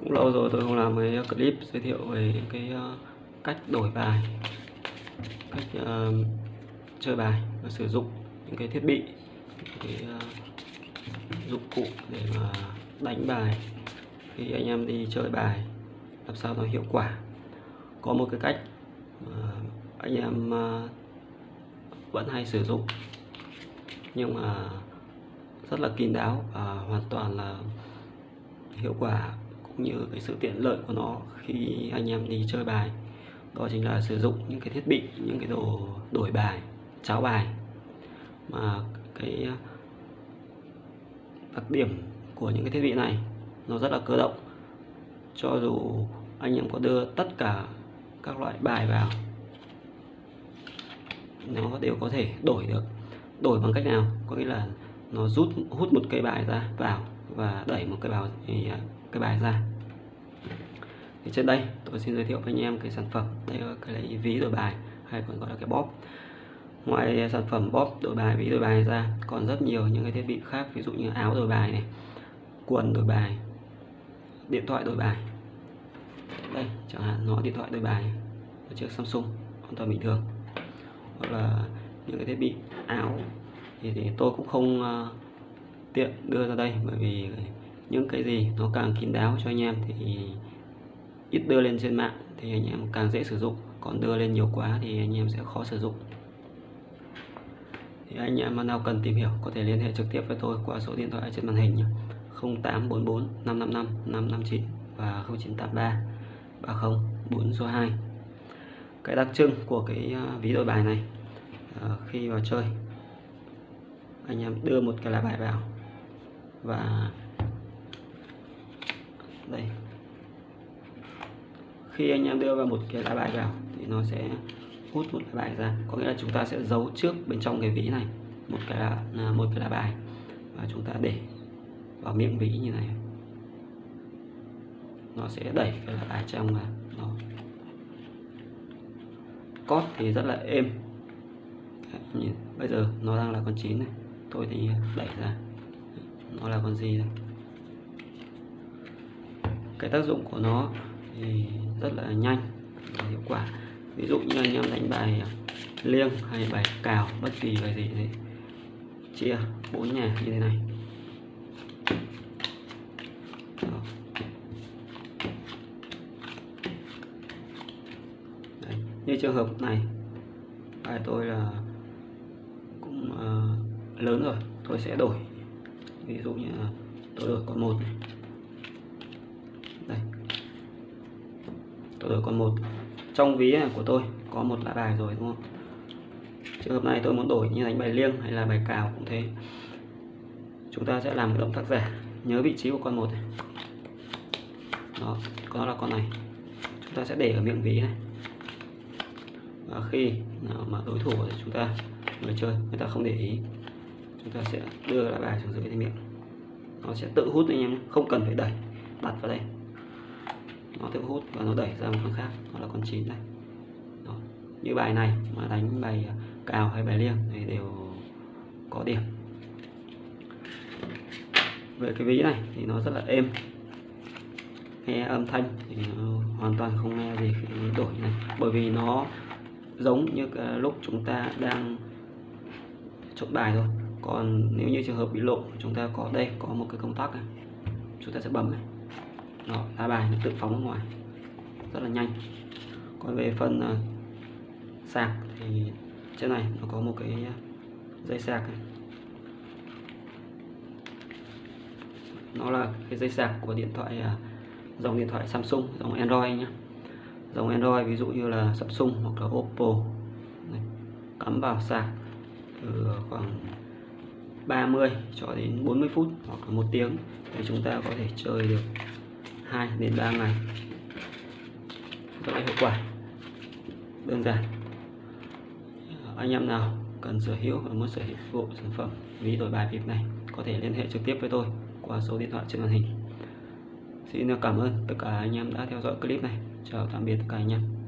cũng lâu rồi tôi không làm cái uh, clip giới thiệu về cái uh, cách đổi bài cách uh, chơi bài và sử dụng những cái thiết bị cái uh, dụng cụ để mà đánh bài khi anh em đi chơi bài làm sao nó hiệu quả. Có một cái cách mà anh em uh, vẫn hay sử dụng nhưng mà rất là kín đáo và hoàn toàn là hiệu quả cũng như cái sự tiện lợi của nó khi anh em đi chơi bài. Đó chính là sử dụng những cái thiết bị, những cái đồ đổi bài, cháo bài. Mà cái ờ, đặc điểm của những cái thiết bị này nó rất là cơ động. Cho dù anh em có đưa tất cả các loại bài vào, nó đều có thể đổi được. Đổi bằng cách nào? Có nghĩa là nó rút, hút một cây bài ra, vào và đẩy một cái bài à, cái bài ra. Thì trên đây tôi xin giới thiệu với anh em cái sản phẩm đây là cái lấy ví đổi bài hay còn gọi là cái bóp. Ngoài sản phẩm bóp đổi bài ví đổi bài ra còn rất nhiều những cái thiết bị khác ví dụ như áo đổi bài này quần đổi bài điện thoại đổi bài. Đây chẳng hạn nó điện thoại đổi bài ở chiếc Samsung hoàn toàn bình thường. Hoặc là những cái thiết bị áo thì, thì tôi cũng không uh, tiện đưa ra đây bởi vì những cái gì nó càng kín đáo cho anh em thì ít đưa lên trên mạng thì anh em càng dễ sử dụng. Còn đưa lên nhiều quá thì anh em sẽ khó sử dụng. Thì anh em nào cần tìm hiểu có thể liên hệ trực tiếp với tôi qua số điện thoại trên màn hình nhé. 0844 555 559 và 0983 30 4 số 2 cái đặc trưng của cái à, ví đổi bài này à, khi vào chơi anh em đưa một cái lá bài vào và đây. Khi anh em đưa vào một cái lá bài vào thì nó sẽ hút một lá bài ra. Có nghĩa là chúng ta sẽ giấu trước bên trong cái ví này một cái là một cái lá bài. Và chúng ta để vào miệng ví như này. Nó sẽ đẩy cái lá bài trong vào. Nó cót thì rất là êm. Nhìn, bây giờ nó đang là con chín này. Tôi thì đẩy ra nó là con gì đây? Cái tác dụng của nó thì rất là nhanh và hiệu quả. Ví dụ như anh em đánh bài liêng hay bài cào bất kỳ bài gì thì chia bốn nhà như thế này. Đấy. như trường hợp này bài tôi là cũng uh, lớn rồi tôi sẽ đổi ví dụ như tôi đổi con một này. Đây. Tôi đổi con một. Trong ví này của tôi có một lá bài rồi, đúng không? Trường hợp này tôi muốn đổi như đánh bài liêng hay là bài cào cũng thế. Chúng ta sẽ làm một động tác giả. Nhớ vị trí của con một này. Đó, có là con này. Chúng ta sẽ để ở miệng ví này. Và khi nào mà đối thủ của chúng ta người chơi, người ta không để ý chúng ta sẽ đưa lá bài xuống dưới cái miệng. Nó sẽ tự hút anh em không cần phải đẩy, đặt vào đây. Nó tự hút và nó đẩy ra một con khác đó là con chín này Đó. như bài này mà đánh bài cào hay bài liêng thì đều có điểm. Về cái ví này thì nó rất là êm. Nghe âm thanh thì hoàn toàn không nghe gì khi đổi này. Bởi vì nó giống như lúc chúng ta đang chốt bài thôi còn nếu như trường hợp bị lộ chúng ta có đây có một cái công tắc này. Chúng ta sẽ bấm này. Đó, lá bài nó tự phóng ra ngoài. Rất là nhanh. Còn về phần uh, sạc thì trên này nó có một cái dây sạc này. nó là cái dây sạc của điện thoại uh, dòng điện thoại Samsung dòng Android nhé dòng Android ví dụ như là Samsung hoặc là Oppo. Này, cắm vào sạc từ khoảng 30 cho đến 40 phút hoặc là một tiếng thì chúng ta có thể chơi được 2 đến 3 ngày. Rất là hiệu quả. Đơn giản. Anh em nào cần sở hữu và muốn sở hữu sản phẩm ví đổi bài vip này, có thể liên hệ trực tiếp với tôi qua số điện thoại trên màn hình. Xin cảm ơn tất cả anh em đã theo dõi clip này. Chào tạm biệt tất cả anh em.